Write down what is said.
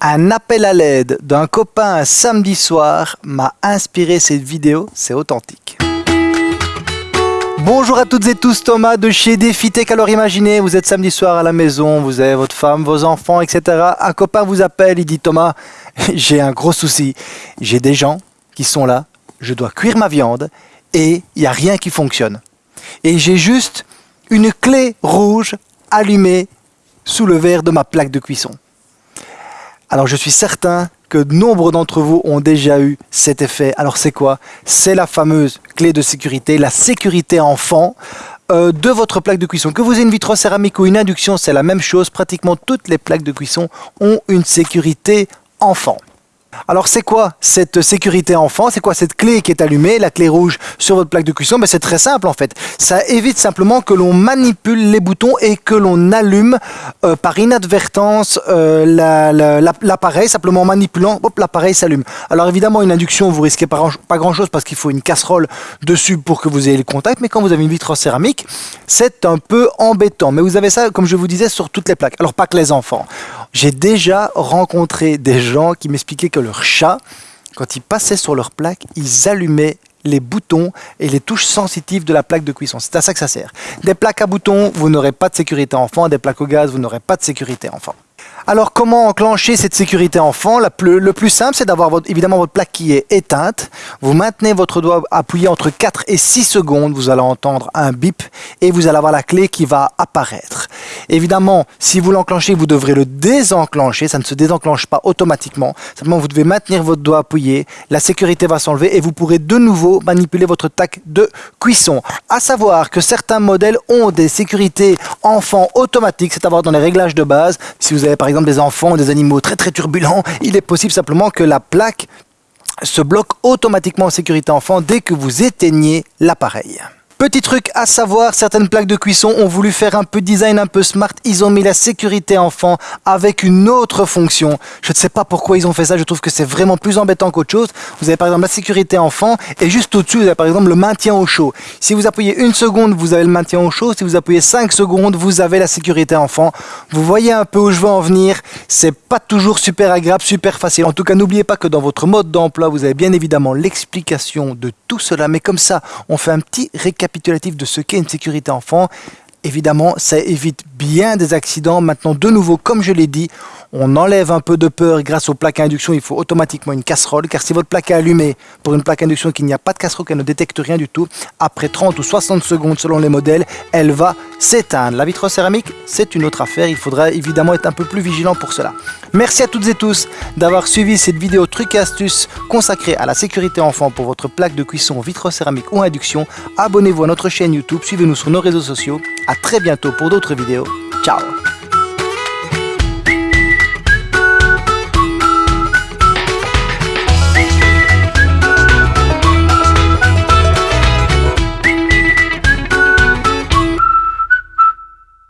Un appel à l'aide d'un copain un samedi soir m'a inspiré cette vidéo, c'est authentique. Bonjour à toutes et tous, Thomas de chez DefiTech. Alors imaginez, vous êtes samedi soir à la maison, vous avez votre femme, vos enfants, etc. Un copain vous appelle, il dit Thomas, j'ai un gros souci. J'ai des gens qui sont là, je dois cuire ma viande et il n'y a rien qui fonctionne. Et j'ai juste une clé rouge allumée sous le verre de ma plaque de cuisson. Alors je suis certain que nombre d'entre vous ont déjà eu cet effet. Alors c'est quoi? C'est la fameuse clé de sécurité, la sécurité enfant euh, de votre plaque de cuisson. Que vous ayez une vitrocéramique ou une induction, c'est la même chose. Pratiquement toutes les plaques de cuisson ont une sécurité enfant. Alors c'est quoi cette sécurité enfant? C'est quoi cette clé qui est allumée, la clé rouge sur votre plaque de cuisson ben, C'est très simple en fait. Ça évite simplement que l'on manipule les boutons et que l'on allume euh, par inadvertance euh, l'appareil, simplement en manipulant, l'appareil s'allume. Alors évidemment une induction, vous risquez pas, pas grand chose parce qu'il faut une casserole dessus pour que vous ayez le contact, mais quand vous avez une vitre en céramique, c'est un peu embêtant. Mais vous avez ça, comme je vous disais, sur toutes les plaques. Alors pas que les enfants. J'ai déjà rencontré des gens qui m'expliquaient que leur chat, quand ils passaient sur leur plaque, ils allumaient les boutons et les touches sensitives de la plaque de cuisson. C'est à ça que ça sert. Des plaques à boutons, vous n'aurez pas de sécurité enfant. Des plaques au gaz, vous n'aurez pas de sécurité enfant. Alors comment enclencher cette sécurité enfant? Le plus simple, c'est d'avoir évidemment votre plaque qui est éteinte. Vous maintenez votre doigt appuyé entre 4 et 6 secondes. Vous allez entendre un bip et vous allez avoir la clé qui va apparaître. Évidemment, si vous l'enclenchez, vous devrez le désenclencher. Ça ne se désenclenche pas automatiquement. Simplement, vous devez maintenir votre doigt appuyé. La sécurité va s'enlever et vous pourrez de nouveau manipuler votre tac de cuisson. À savoir que certains modèles ont des sécurités enfants automatiques, c'est à dire dans les réglages de base. Si vous par exemple des enfants, des animaux très très turbulents, il est possible simplement que la plaque se bloque automatiquement en sécurité enfant dès que vous éteignez l'appareil. Petit truc à savoir, certaines plaques de cuisson ont voulu faire un peu design un peu smart. Ils ont mis la sécurité enfant avec une autre fonction. Je ne sais pas pourquoi ils ont fait ça. Je trouve que c'est vraiment plus embêtant qu'autre chose. Vous avez par exemple la sécurité enfant et juste au-dessus, vous avez par exemple le maintien au chaud. Si vous appuyez une seconde, vous avez le maintien au chaud. Si vous appuyez 5 secondes, vous avez la sécurité enfant. Vous voyez un peu où je veux en venir. C'est pas toujours super agréable, super facile. En tout cas, n'oubliez pas que dans votre mode d'emploi, vous avez bien évidemment l'explication de tout cela. Mais comme ça, on fait un petit récap de ce qu'est une sécurité enfant. Évidemment, ça évite bien des accidents. Maintenant, de nouveau, comme je l'ai dit, on enlève un peu de peur grâce aux plaques à induction. Il faut automatiquement une casserole, car si votre plaque est allumée pour une plaque à induction qu'il n'y a pas de casserole, qu'elle ne détecte rien du tout, après 30 ou 60 secondes selon les modèles, elle va s'éteindre. La vitrocéramique, c'est une autre affaire. Il faudra évidemment être un peu plus vigilant pour cela. Merci à toutes et tous d'avoir suivi cette vidéo trucs et astuces consacrée à la sécurité enfant pour votre plaque de cuisson vitrocéramique ou induction. Abonnez-vous à notre chaîne YouTube, suivez-nous sur nos réseaux sociaux. A très bientôt pour d'autres vidéos. Ciao